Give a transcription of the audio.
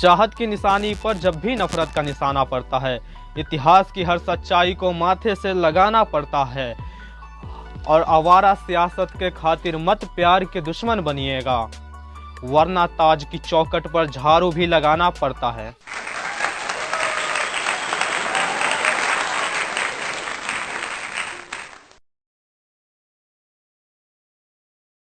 चाहत की निशानी पर जब भी नफरत का निशाना पड़ता है, इतिहास की हर सच्चाई को माथे से लगाना पड़ता है। और आवारा सियासत के खातिर मत प्यार के दुश्मन बनिएगा, वरना ताज की चौकट पर झाड़ू भी लगाना पड़ता है।